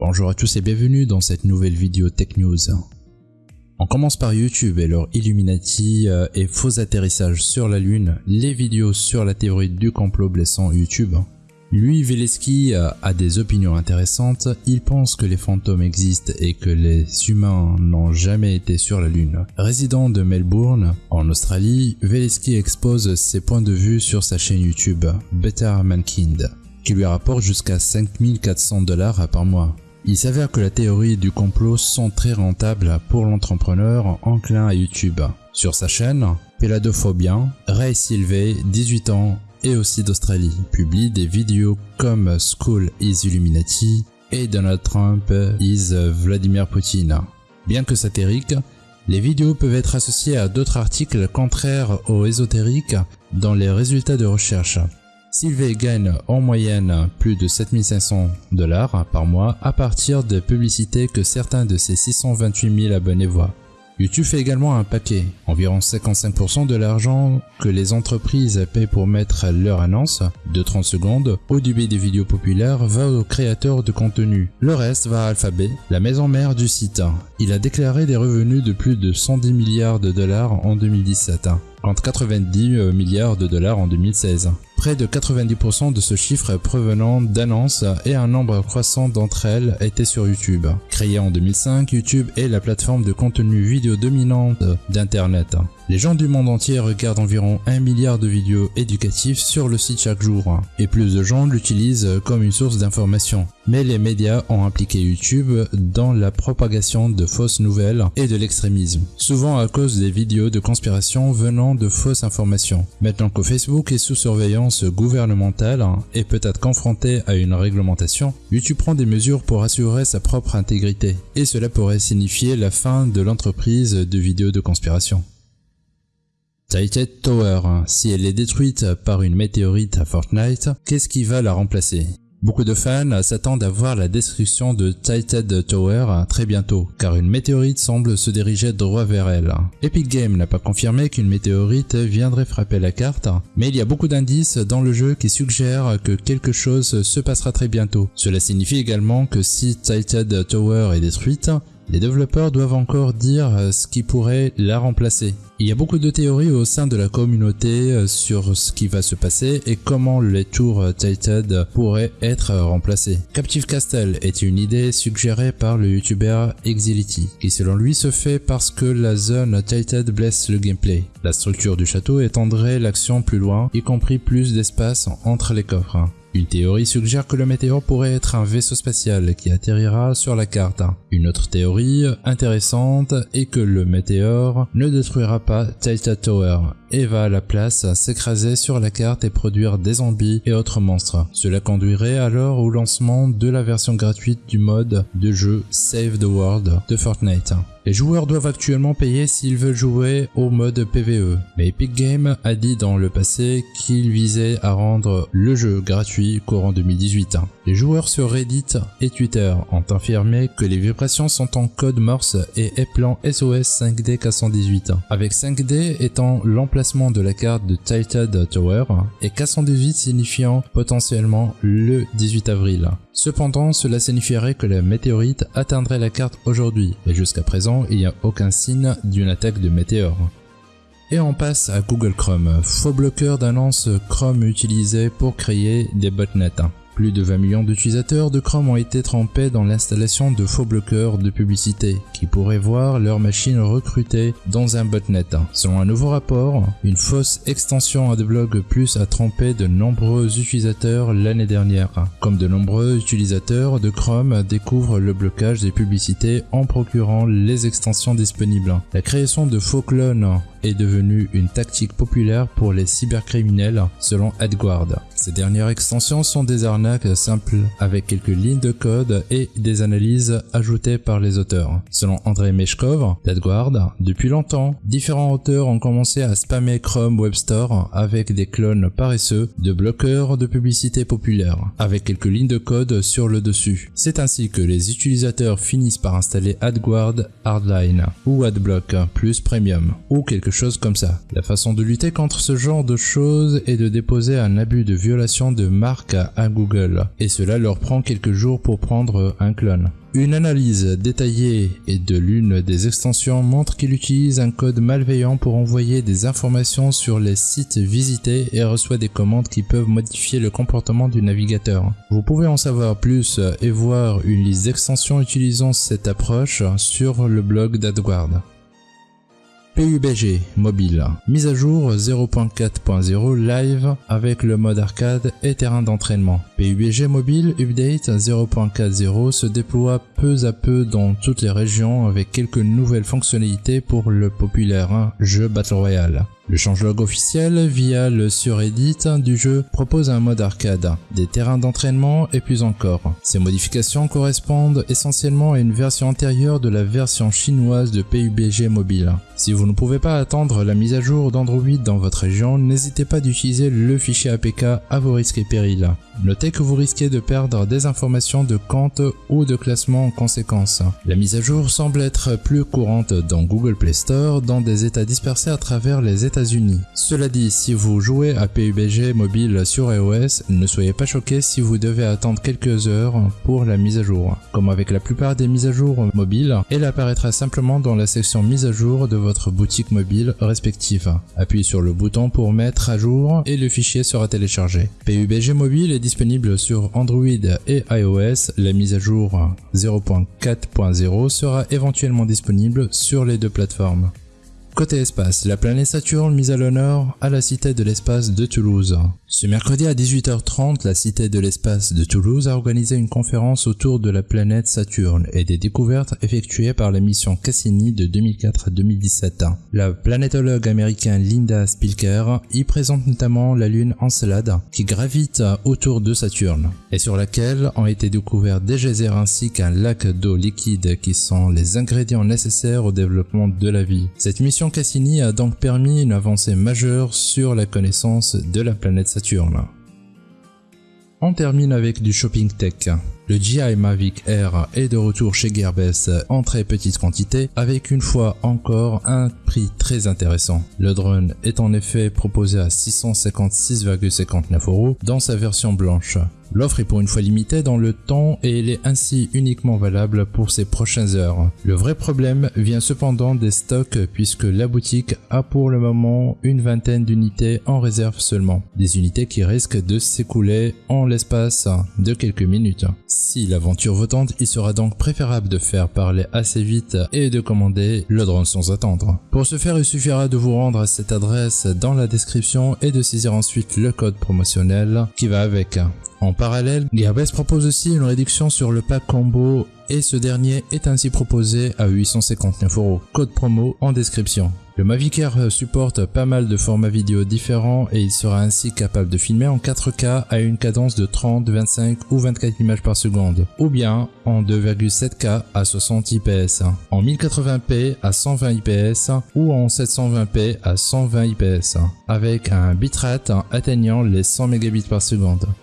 Bonjour à tous et bienvenue dans cette nouvelle vidéo Tech News. On commence par YouTube et leur Illuminati euh, et faux atterrissage sur la Lune, les vidéos sur la théorie du complot blessant YouTube. Lui, Veleski, euh, a des opinions intéressantes, il pense que les fantômes existent et que les humains n'ont jamais été sur la Lune. Résident de Melbourne, en Australie, Veleski expose ses points de vue sur sa chaîne YouTube, Better Mankind, qui lui rapporte jusqu'à 5400 dollars par mois. Il s'avère que la théorie du complot sont très rentables pour l'entrepreneur enclin à YouTube. Sur sa chaîne, Peladophobia, Ray Silvey, 18 ans, et aussi d'Australie, publie des vidéos comme School is Illuminati et Donald Trump is Vladimir Poutine. Bien que satiriques, les vidéos peuvent être associées à d'autres articles contraires aux ésotériques dans les résultats de recherche. Sylvie gagne en moyenne plus de 7500 dollars par mois à partir des publicités que certains de ses 628 000 abonnés voient. YouTube fait également un paquet. Environ 55% de l'argent que les entreprises paient pour mettre leur annonce de 30 secondes au début des vidéos populaires va aux créateurs de contenu. Le reste va à Alphabet, la maison mère du site. Il a déclaré des revenus de plus de 110 milliards de dollars en 2017 contre 90 euh, milliards de dollars en 2016. Près de 90% de ce chiffre provenant d'annonces et un nombre croissant d'entre elles étaient sur YouTube. Créé en 2005, YouTube est la plateforme de contenu vidéo dominante d'Internet. Les gens du monde entier regardent environ 1 milliard de vidéos éducatives sur le site chaque jour, et plus de gens l'utilisent comme une source d'information. Mais les médias ont impliqué YouTube dans la propagation de fausses nouvelles et de l'extrémisme, souvent à cause des vidéos de conspiration venant de fausses informations. Maintenant que Facebook est sous surveillance gouvernementale et peut être confronté à une réglementation, YouTube prend des mesures pour assurer sa propre intégrité, et cela pourrait signifier la fin de l'entreprise de vidéos de conspiration. Titan Tower, si elle est détruite par une météorite à Fortnite, qu'est-ce qui va la remplacer? Beaucoup de fans s'attendent à voir la destruction de Titan Tower très bientôt, car une météorite semble se diriger droit vers elle. Epic Games n'a pas confirmé qu'une météorite viendrait frapper la carte, mais il y a beaucoup d'indices dans le jeu qui suggèrent que quelque chose se passera très bientôt. Cela signifie également que si Titan Tower est détruite, les développeurs doivent encore dire euh, ce qui pourrait la remplacer. Il y a beaucoup de théories au sein de la communauté euh, sur ce qui va se passer et comment les tours Tilted pourraient être remplacés. Captive Castle est une idée suggérée par le youtubeur Exility, qui selon lui se fait parce que la zone Tilted blesse le gameplay. La structure du château étendrait l'action plus loin, y compris plus d'espace entre les coffres. Une théorie suggère que le météore pourrait être un vaisseau spatial qui atterrira sur la carte. Une autre théorie intéressante est que le météore ne détruira pas Titan Tower et va à la place s'écraser sur la carte et produire des zombies et autres monstres. Cela conduirait alors au lancement de la version gratuite du mode de jeu Save the World de Fortnite. Les joueurs doivent actuellement payer s'ils veulent jouer au mode PvE, mais Epic Games a dit dans le passé qu'il visait à rendre le jeu gratuit courant 2018. Les joueurs sur Reddit et Twitter ont affirmé que les vibrations sont en code Morse et plan SOS 5D 418, avec 5D étant l'emplacement de la carte de Titan Tower et 418 signifiant potentiellement le 18 avril. Cependant, cela signifierait que la météorite atteindrait la carte aujourd'hui, et jusqu'à présent, il n'y a aucun signe d'une attaque de météore. Et on passe à Google Chrome, faux bloqueur d'annonces Chrome utilisé pour créer des botnets. Plus de 20 millions d'utilisateurs de Chrome ont été trempés dans l'installation de faux bloqueurs de publicité qui pourraient voir leur machine recrutée dans un botnet. Selon un nouveau rapport, une fausse extension AdBlock Plus a trompé de nombreux utilisateurs l'année dernière. Comme de nombreux utilisateurs de Chrome découvrent le blocage des publicités en procurant les extensions disponibles. La création de faux clones est devenue une tactique populaire pour les cybercriminels selon AdGuard. Ces dernières extensions sont des arnaques simples avec quelques lignes de code et des analyses ajoutées par les auteurs. Selon André Meshkov d'AdGuard, depuis longtemps, différents auteurs ont commencé à spammer Chrome Web Store avec des clones paresseux de bloqueurs de publicité populaires, avec quelques lignes de code sur le dessus. C'est ainsi que les utilisateurs finissent par installer AdGuard Hardline ou AdBlock plus Premium ou quelque la façon de lutter contre ce genre de choses est de déposer un abus de violation de marque à Google, et cela leur prend quelques jours pour prendre un clone. Une analyse détaillée et de l'une des extensions montre qu'il utilise un code malveillant pour envoyer des informations sur les sites visités et reçoit des commandes qui peuvent modifier le comportement du navigateur. Vous pouvez en savoir plus et voir une liste d'extensions utilisant cette approche sur le blog d'AdWords. PUBG mobile, mise à jour 0.4.0 live avec le mode arcade et terrain d'entraînement. PUBG mobile update 0.4.0 se déploie peu à peu dans toutes les régions avec quelques nouvelles fonctionnalités pour le populaire hein, jeu Battle Royale. Le changelog officiel, via le subreddit hein, du jeu, propose un mode arcade, des terrains d'entraînement et plus encore. Ces modifications correspondent essentiellement à une version antérieure de la version chinoise de PUBG Mobile. Si vous ne pouvez pas attendre la mise à jour d'Android dans votre région, n'hésitez pas d'utiliser le fichier APK à vos risques et périls. Notez que vous risquez de perdre des informations de compte ou de classement en conséquence. La mise à jour semble être plus courante dans Google Play Store dans des états dispersés à travers les états unis Cela dit, si vous jouez à PUBG mobile sur iOS, ne soyez pas choqué si vous devez attendre quelques heures pour la mise à jour. Comme avec la plupart des mises à jour mobiles, elle apparaîtra simplement dans la section mise à jour de votre boutique mobile respective. Appuyez sur le bouton pour mettre à jour et le fichier sera téléchargé. PUBG mobile est disponible sur Android et iOS. La mise à jour 0.4.0 sera éventuellement disponible sur les deux plateformes. Côté espace, la planète Saturne mise à l'honneur à la Cité de l'espace de Toulouse. Ce mercredi à 18h30, la Cité de l'espace de Toulouse a organisé une conférence autour de la planète Saturne et des découvertes effectuées par la mission Cassini de 2004 à 2017. La planétologue américaine Linda Spilker y présente notamment la lune Encelade qui gravite autour de Saturne et sur laquelle ont été découverts des geysers ainsi qu'un lac d'eau liquide qui sont les ingrédients nécessaires au développement de la vie. Cette mission Cassini a donc permis une avancée majeure sur la connaissance de la planète Saturne on termine avec du shopping tech. Le GI Mavic Air est de retour chez Gearbest en très petite quantité avec une fois encore un prix très intéressant. Le drone est en effet proposé à 656,59 euros dans sa version blanche. L'offre est pour une fois limitée dans le temps et elle est ainsi uniquement valable pour ces prochaines heures. Le vrai problème vient cependant des stocks puisque la boutique a pour le moment une vingtaine d'unités en réserve seulement. Des unités qui risquent de s'écouler en l'espace de quelques minutes. Si l'aventure vous tente, il sera donc préférable de faire parler assez vite et de commander le drone sans attendre. Pour ce faire, il suffira de vous rendre à cette adresse dans la description et de saisir ensuite le code promotionnel qui va avec. En parallèle, Gearbest propose aussi une réduction sur le pack combo et ce dernier est ainsi proposé à 859 euros. Code promo en description. Le Mavic Air supporte pas mal de formats vidéo différents et il sera ainsi capable de filmer en 4K à une cadence de 30, 25 ou 24 images par seconde, ou bien en 2,7K à 60 IPS, en 1080p à 120 IPS ou en 720p à 120 IPS, avec un bitrate atteignant les 100 Mbps.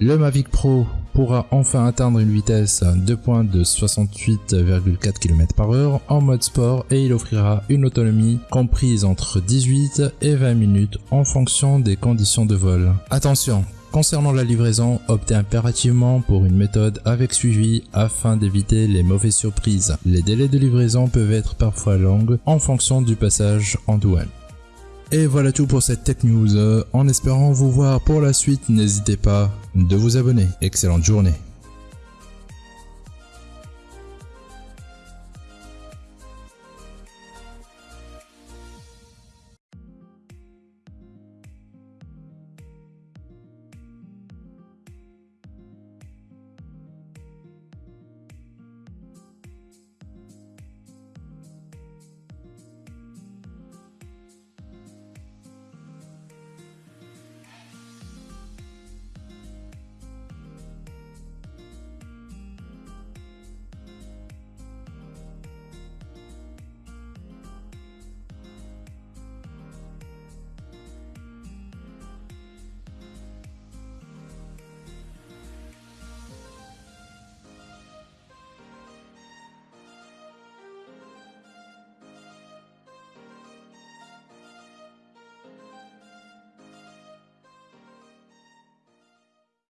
Le Mavic Pro pourra enfin atteindre une vitesse de pointe de 68,4 km par heure en mode sport et il offrira une autonomie comprise entre 18 et 20 minutes en fonction des conditions de vol. Attention, Concernant la livraison, optez impérativement pour une méthode avec suivi afin d'éviter les mauvaises surprises. Les délais de livraison peuvent être parfois longs en fonction du passage en douane. Et voilà tout pour cette tech news. En espérant vous voir pour la suite, n'hésitez pas de vous abonner. Excellente journée.